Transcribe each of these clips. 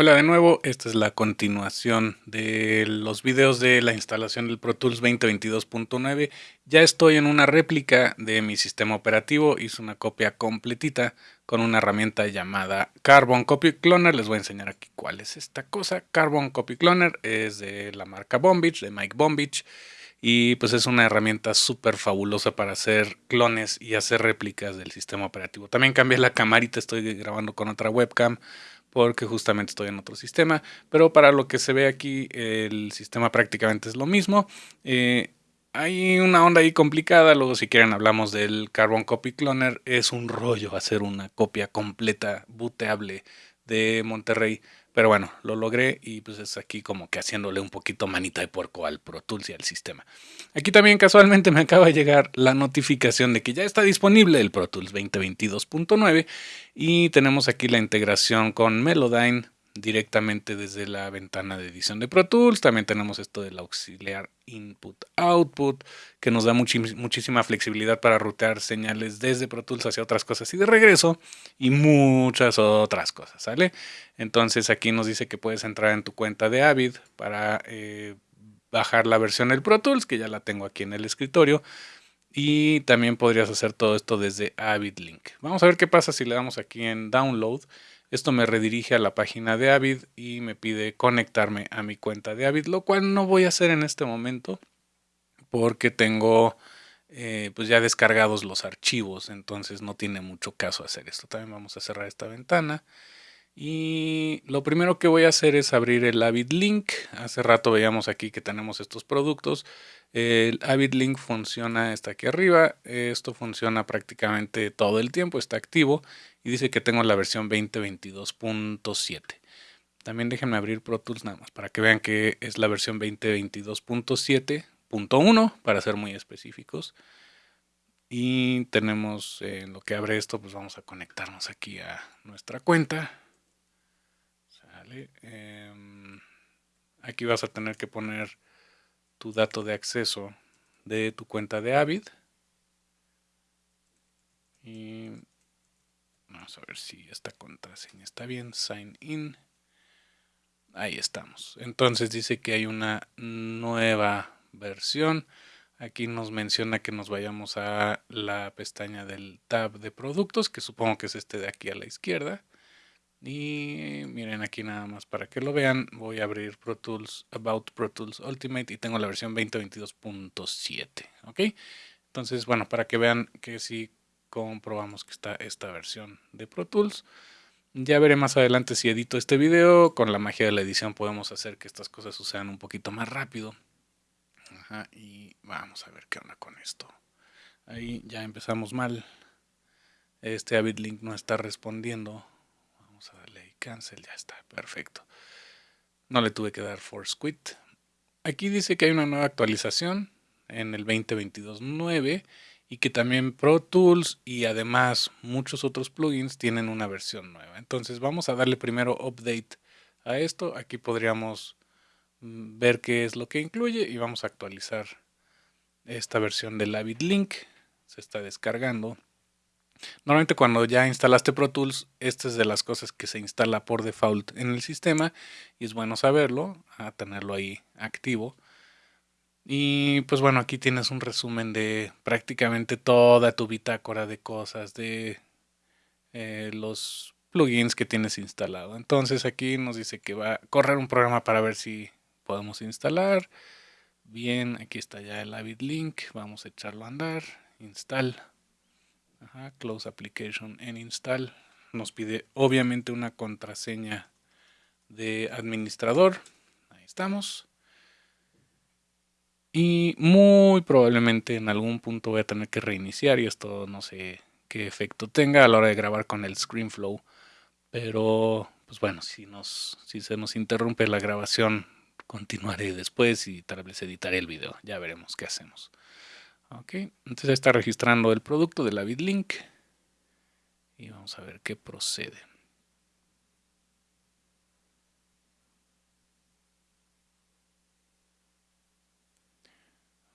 Hola de nuevo, esta es la continuación de los videos de la instalación del Pro Tools 2022.9. Ya estoy en una réplica de mi sistema operativo, hice una copia completita con una herramienta llamada Carbon Copy Cloner. Les voy a enseñar aquí cuál es esta cosa. Carbon Copy Cloner es de la marca Bombich, de Mike Bombich. Y pues es una herramienta súper fabulosa para hacer clones y hacer réplicas del sistema operativo. También cambié la camarita, estoy grabando con otra webcam porque justamente estoy en otro sistema, pero para lo que se ve aquí el sistema prácticamente es lo mismo. Eh, hay una onda ahí complicada, luego si quieren hablamos del Carbon Copy Cloner, es un rollo hacer una copia completa, booteable de Monterrey pero bueno, lo logré y pues es aquí como que haciéndole un poquito manita de puerco al Pro Tools y al sistema. Aquí también casualmente me acaba de llegar la notificación de que ya está disponible el Pro Tools 2022.9 y tenemos aquí la integración con Melodyne directamente desde la ventana de edición de Pro Tools. También tenemos esto del auxiliar input-output, que nos da muchísima flexibilidad para rutear señales desde Pro Tools hacia otras cosas y de regreso, y muchas otras cosas, ¿sale? Entonces aquí nos dice que puedes entrar en tu cuenta de Avid para eh, bajar la versión del Pro Tools, que ya la tengo aquí en el escritorio. Y también podrías hacer todo esto desde Avid Link. Vamos a ver qué pasa si le damos aquí en Download. Esto me redirige a la página de Avid y me pide conectarme a mi cuenta de Avid, lo cual no voy a hacer en este momento porque tengo eh, pues ya descargados los archivos, entonces no tiene mucho caso hacer esto. También vamos a cerrar esta ventana. Y lo primero que voy a hacer es abrir el Avid Link. Hace rato veíamos aquí que tenemos estos productos. El Avid Link funciona, está aquí arriba. Esto funciona prácticamente todo el tiempo, está activo. Y dice que tengo la versión 2022.7. También déjenme abrir Pro Tools nada más para que vean que es la versión 2022.7.1 para ser muy específicos. Y tenemos en lo que abre esto, pues vamos a conectarnos aquí a nuestra cuenta. Em, aquí vas a tener que poner tu dato de acceso de tu cuenta de Avid. Y vamos a ver si esta contraseña está bien. Sign in. Ahí estamos. Entonces dice que hay una nueva versión. Aquí nos menciona que nos vayamos a la pestaña del tab de productos, que supongo que es este de aquí a la izquierda. Y miren aquí nada más para que lo vean, voy a abrir Pro Tools, About Pro Tools Ultimate y tengo la versión 2022.7, ¿ok? Entonces, bueno, para que vean que si comprobamos que está esta versión de Pro Tools. Ya veré más adelante si edito este video, con la magia de la edición podemos hacer que estas cosas sucedan un poquito más rápido. Ajá, y vamos a ver qué onda con esto. Ahí ya empezamos mal. Este Avid Link no está respondiendo Vamos a darle cancel, ya está, perfecto. No le tuve que dar force quit. Aquí dice que hay una nueva actualización en el 2022.9 y que también Pro Tools y además muchos otros plugins tienen una versión nueva. Entonces vamos a darle primero update a esto. Aquí podríamos mm, ver qué es lo que incluye y vamos a actualizar esta versión del Avid Link. Se está descargando. Normalmente cuando ya instalaste Pro Tools, esta es de las cosas que se instala por default en el sistema y es bueno saberlo, a tenerlo ahí activo. Y pues bueno, aquí tienes un resumen de prácticamente toda tu bitácora de cosas, de eh, los plugins que tienes instalado. Entonces aquí nos dice que va a correr un programa para ver si podemos instalar. Bien, aquí está ya el Avid Link, vamos a echarlo a andar, install close application en install. Nos pide obviamente una contraseña de administrador. Ahí estamos. Y muy probablemente en algún punto voy a tener que reiniciar y esto no sé qué efecto tenga a la hora de grabar con el ScreenFlow. Pero pues bueno, si, nos, si se nos interrumpe la grabación, continuaré después y tal vez editaré el video. Ya veremos qué hacemos. Ok, entonces está registrando el producto de la BitLink y vamos a ver qué procede.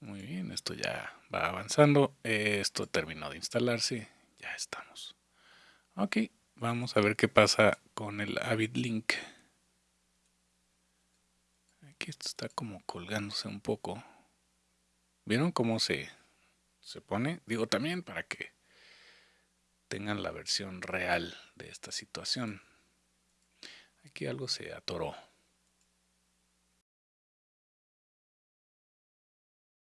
Muy bien, esto ya va avanzando. Esto terminó de instalarse. Ya estamos. Ok, vamos a ver qué pasa con el Avid Link. Aquí esto está como colgándose un poco. ¿Vieron cómo se, se pone? Digo también para que tengan la versión real de esta situación. Aquí algo se atoró.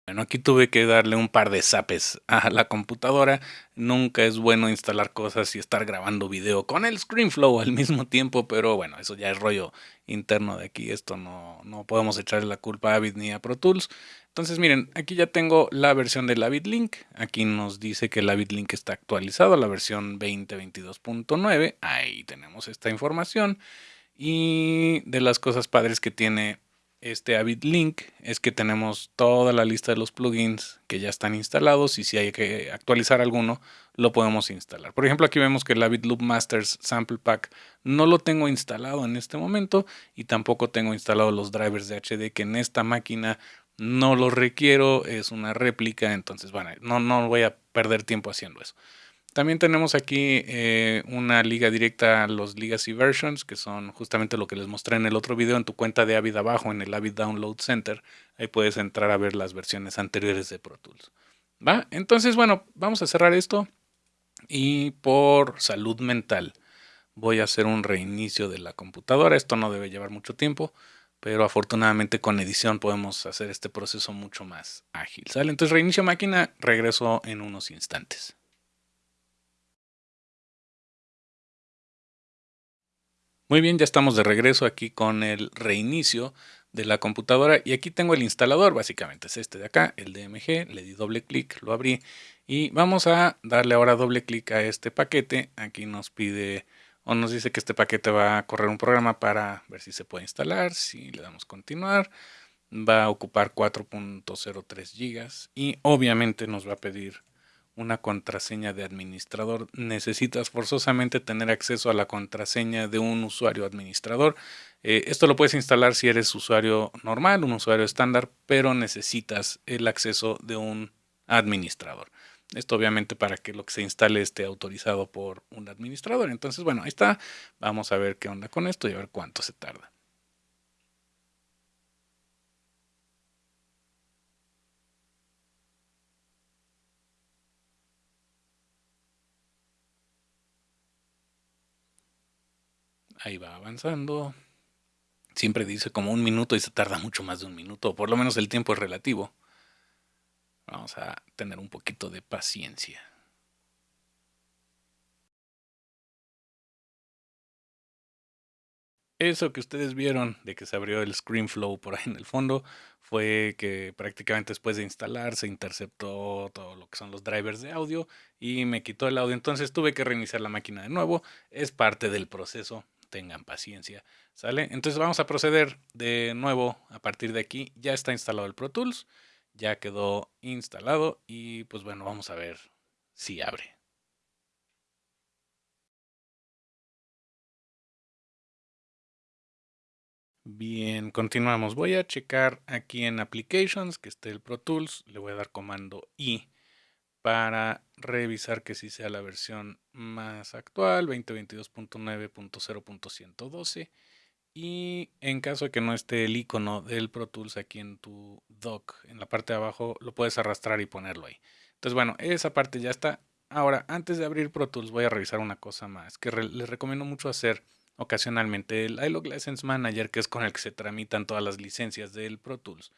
Bueno, aquí tuve que darle un par de zapes a la computadora. Nunca es bueno instalar cosas y estar grabando video con el ScreenFlow al mismo tiempo, pero bueno, eso ya es rollo interno de aquí. Esto no, no podemos echarle la culpa a Avid ni a Pro Tools. Entonces miren, aquí ya tengo la versión del Avid Link. Aquí nos dice que el Avid Link está actualizado a la versión 2022.9. Ahí tenemos esta información. Y de las cosas padres que tiene este Avid Link es que tenemos toda la lista de los plugins que ya están instalados y si hay que actualizar alguno lo podemos instalar. Por ejemplo aquí vemos que el Avid Loop Masters Sample Pack no lo tengo instalado en este momento y tampoco tengo instalado los drivers de HD que en esta máquina no los requiero, es una réplica, entonces bueno, no, no voy a perder tiempo haciendo eso. También tenemos aquí eh, una liga directa a los Legacy Versions, que son justamente lo que les mostré en el otro video en tu cuenta de Avid abajo, en el Avid Download Center. Ahí puedes entrar a ver las versiones anteriores de Pro Tools. ¿Va? Entonces, bueno, vamos a cerrar esto. Y por salud mental voy a hacer un reinicio de la computadora. Esto no debe llevar mucho tiempo, pero afortunadamente con edición podemos hacer este proceso mucho más ágil. ¿sale? Entonces reinicio máquina, regreso en unos instantes. Muy bien, ya estamos de regreso aquí con el reinicio de la computadora y aquí tengo el instalador, básicamente es este de acá, el DMG, le di doble clic, lo abrí y vamos a darle ahora doble clic a este paquete, aquí nos pide o nos dice que este paquete va a correr un programa para ver si se puede instalar, si le damos continuar, va a ocupar 4.03 gigas y obviamente nos va a pedir una contraseña de administrador, necesitas forzosamente tener acceso a la contraseña de un usuario administrador. Eh, esto lo puedes instalar si eres usuario normal, un usuario estándar, pero necesitas el acceso de un administrador. Esto obviamente para que lo que se instale esté autorizado por un administrador. Entonces, bueno, ahí está. Vamos a ver qué onda con esto y a ver cuánto se tarda. Ahí va avanzando. Siempre dice como un minuto y se tarda mucho más de un minuto. Por lo menos el tiempo es relativo. Vamos a tener un poquito de paciencia. Eso que ustedes vieron de que se abrió el ScreenFlow por ahí en el fondo fue que prácticamente después de instalar se interceptó todo lo que son los drivers de audio y me quitó el audio. Entonces tuve que reiniciar la máquina de nuevo. Es parte del proceso tengan paciencia, ¿sale? Entonces vamos a proceder de nuevo a partir de aquí. Ya está instalado el Pro Tools, ya quedó instalado y pues bueno, vamos a ver si abre. Bien, continuamos. Voy a checar aquí en Applications que esté el Pro Tools. Le voy a dar comando I para revisar que sí sea la versión más actual, 2022.9.0.112. Y en caso de que no esté el icono del Pro Tools aquí en tu dock, en la parte de abajo, lo puedes arrastrar y ponerlo ahí. Entonces, bueno, esa parte ya está. Ahora, antes de abrir Pro Tools, voy a revisar una cosa más que les recomiendo mucho hacer ocasionalmente. El iLog License Manager, que es con el que se tramitan todas las licencias del Pro Tools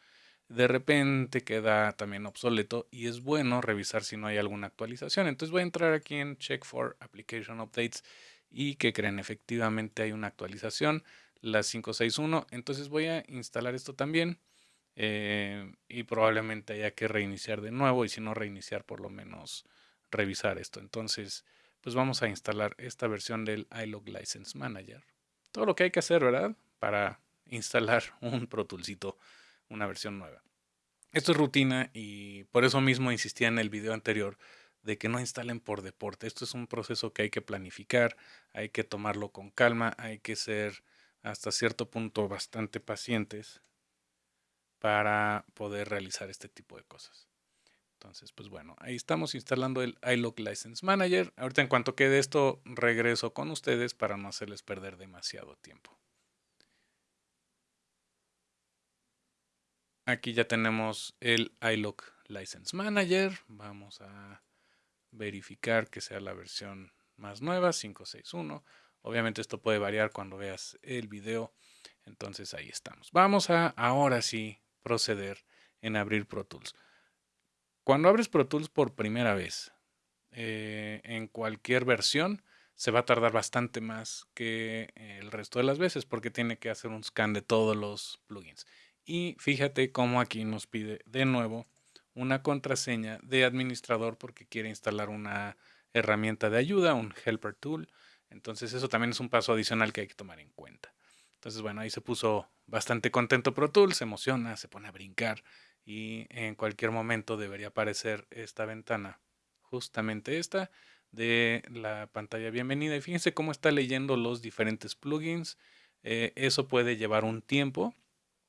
de repente queda también obsoleto y es bueno revisar si no hay alguna actualización. Entonces voy a entrar aquí en Check for Application Updates y que creen efectivamente hay una actualización, la 561. Entonces voy a instalar esto también eh, y probablemente haya que reiniciar de nuevo y si no reiniciar por lo menos revisar esto. Entonces pues vamos a instalar esta versión del iLog License Manager. Todo lo que hay que hacer, ¿verdad? Para instalar un Pro Toolsito una versión nueva. Esto es rutina y por eso mismo insistía en el video anterior de que no instalen por deporte. Esto es un proceso que hay que planificar, hay que tomarlo con calma, hay que ser hasta cierto punto bastante pacientes para poder realizar este tipo de cosas. Entonces, pues bueno, ahí estamos instalando el iLog License Manager. Ahorita en cuanto quede esto, regreso con ustedes para no hacerles perder demasiado tiempo. Aquí ya tenemos el iLock License Manager. Vamos a verificar que sea la versión más nueva, 561. Obviamente esto puede variar cuando veas el video. Entonces ahí estamos. Vamos a ahora sí proceder en abrir Pro Tools. Cuando abres Pro Tools por primera vez, eh, en cualquier versión, se va a tardar bastante más que el resto de las veces porque tiene que hacer un scan de todos los plugins. Y fíjate cómo aquí nos pide de nuevo una contraseña de administrador porque quiere instalar una herramienta de ayuda, un helper tool. Entonces eso también es un paso adicional que hay que tomar en cuenta. Entonces bueno, ahí se puso bastante contento Pro Tools, se emociona, se pone a brincar y en cualquier momento debería aparecer esta ventana, justamente esta de la pantalla bienvenida. Y fíjense cómo está leyendo los diferentes plugins. Eh, eso puede llevar un tiempo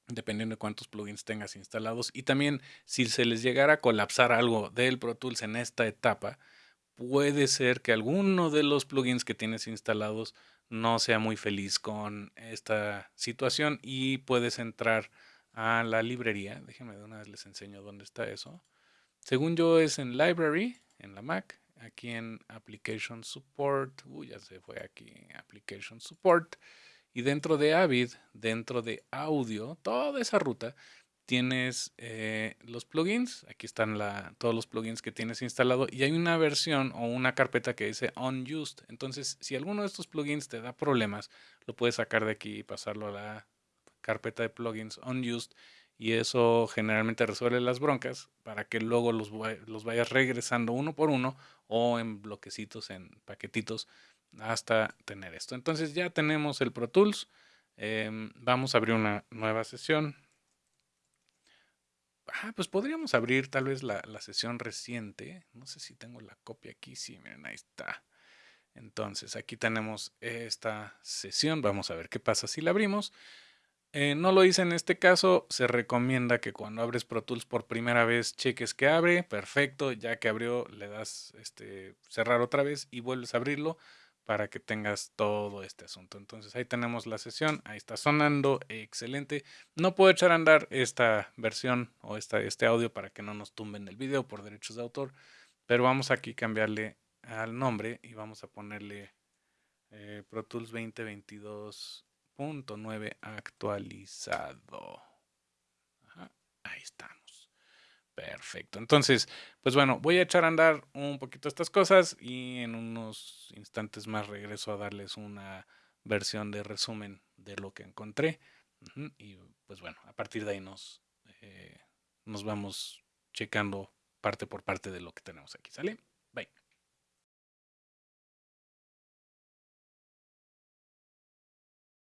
dependiendo de cuántos plugins tengas instalados. Y también si se les llegara a colapsar algo del Pro Tools en esta etapa, puede ser que alguno de los plugins que tienes instalados no sea muy feliz con esta situación y puedes entrar a la librería. Déjenme de una vez les enseño dónde está eso. Según yo es en Library, en la Mac, aquí en Application Support. Uy, ya se fue aquí, Application Support. Y dentro de Avid, dentro de audio, toda esa ruta, tienes eh, los plugins. Aquí están todos los plugins que tienes instalado. Y hay una versión o una carpeta que dice Unused. Entonces, si alguno de estos plugins te da problemas, lo puedes sacar de aquí y pasarlo a la carpeta de plugins Unused. Y eso generalmente resuelve las broncas para que luego los, los vayas regresando uno por uno o en bloquecitos, en paquetitos hasta tener esto. Entonces ya tenemos el Pro Tools. Em, vamos a abrir una nueva sesión. Ah, pues podríamos abrir tal vez la, la, sesión reciente. No sé si tengo la copia aquí. Sí, miren, ahí está. Entonces aquí tenemos esta sesión. Vamos a ver qué pasa si la abrimos. Eh, no lo hice en este caso, se recomienda que cuando abres Pro Tools por primera vez cheques que abre, perfecto, ya que abrió le das este, cerrar otra vez y vuelves a abrirlo para que tengas todo este asunto. Entonces ahí tenemos la sesión, ahí está sonando, excelente. No puedo echar a andar esta versión o esta, este audio para que no nos tumben el video por derechos de autor, pero vamos aquí a cambiarle al nombre y vamos a ponerle eh, Pro Tools 2022.9 actualizado. ahí estamos. Perfecto. Entonces, pues bueno, voy a echar a andar un poquito estas cosas y en unos instantes más regreso a darles una versión de resumen de lo que encontré. Y pues bueno, a partir de ahí nos, eh, nos vamos checando parte por parte de lo que tenemos aquí. ¿Sale? Bye.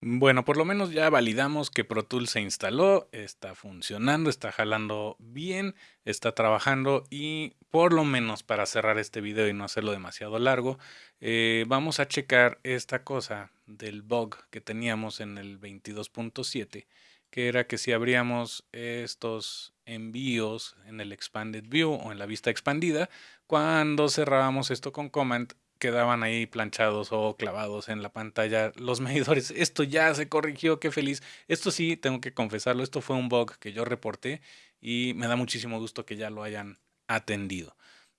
Bueno, por lo menos ya validamos que Pro Tools se instaló, está funcionando, está jalando bien, está trabajando y por lo menos para cerrar este video y no hacerlo demasiado largo, eh, vamos a checar esta cosa del bug que teníamos en el 22.7, que era que si abríamos estos envíos en el Expanded View o en la vista expandida, cuando cerrábamos esto con Command, quedaban ahí planchados o clavados en la pantalla los medidores. Esto ya se corrigió, qué feliz. Esto sí, tengo que confesarlo, esto fue un bug que yo reporté y me da muchísimo gusto que ya lo hayan atendido.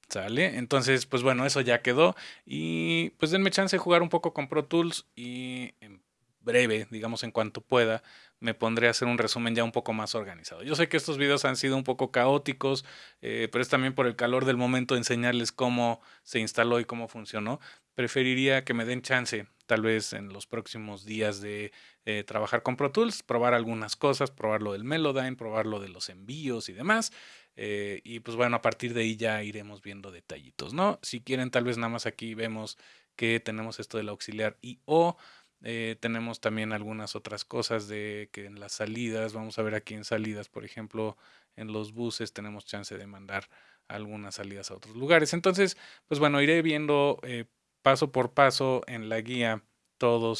¿Sale? Entonces, pues bueno, eso ya quedó. Y pues denme chance de jugar un poco con Pro Tools y en breve, digamos en cuanto pueda, me pondré a hacer un resumen ya un poco más organizado. Yo sé que estos videos han sido un poco caóticos, eh, pero es también por el calor del momento enseñarles cómo se instaló y cómo funcionó. Preferiría que me den chance, tal vez en los próximos días, de eh, trabajar con Pro Tools, probar algunas cosas, probar lo del Melodyne, probar lo de los envíos y demás. Eh, y pues bueno, a partir de ahí ya iremos viendo detallitos, ¿no? Si quieren, tal vez nada más aquí vemos que tenemos esto del auxiliar y o eh, tenemos también algunas otras cosas de que en las salidas, vamos a ver aquí en salidas, por ejemplo, en los buses tenemos chance de mandar algunas salidas a otros lugares. Entonces, pues bueno, iré viendo eh, paso por paso en la guía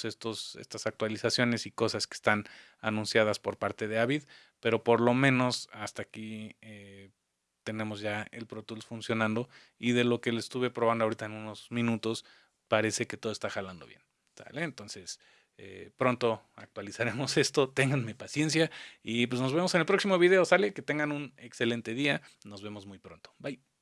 estos estas actualizaciones y cosas que están anunciadas por parte de Avid, pero por lo menos hasta aquí eh, tenemos ya el Pro Tools funcionando y de lo que le estuve probando ahorita en unos minutos parece que todo está jalando bien. Entonces, Eh, pronto actualizaremos esto, ténganme paciencia y pues nos vemos en el próximo video, sale, que tengan un excelente día, nos vemos muy pronto, bye.